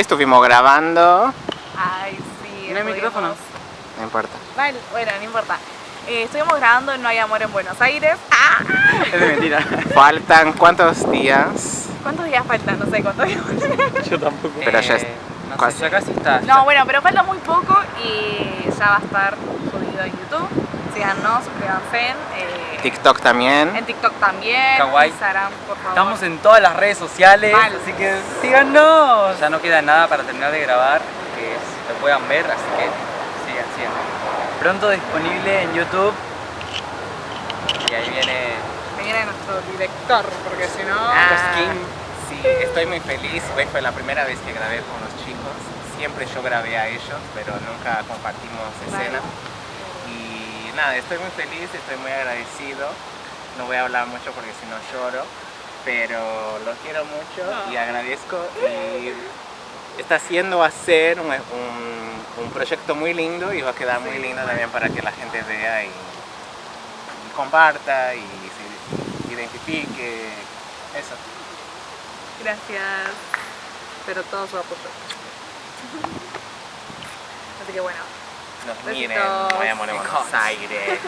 Estuvimos grabando, Ay, sí. ¿No hay estuvimos- micrófono? no importa. Vale, bueno, no importa. Eh, estuvimos grabando en No hay amor en Buenos Aires. ¡Ah! Es de mentira. Faltan cuántos días, ¿Cuántos días faltan? No sé cuántos días. Yo tampoco. Pero ya es- Eh, no sé, ya casi está. No, bueno, pero falta muy poco y ya va a estar subido en YouTube. Síganos, suscríbanse. eh, TikTok también. En TikTok también. Kawaii. Instagram, por favor. Estamos en todas las redes sociales, Mal. así que síganos. Ya no queda nada para terminar de grabar, que es- lo puedan ver, así que sigan, sigan. Pronto disponible en YouTube. Y ahí viene viene nuestro director, porque si no. Ah, Sí, estoy muy feliz. Hoy fue la primera vez que grabé con los chicos. Siempre yo grabé a ellos, pero nunca compartimos escena. Nada, estoy muy feliz, estoy muy agradecido. No voy a hablar mucho porque si no lloro, pero los quiero mucho y agradezco. Y está haciendo hacer un, un- un proyecto muy lindo y va a quedar muy lindo también para que la gente vea y, y comparta y se identifique. Eso. Gracias. Pero todo su apoyo. Así que bueno. Nos Besitos. miren, voy a Buenos Aires.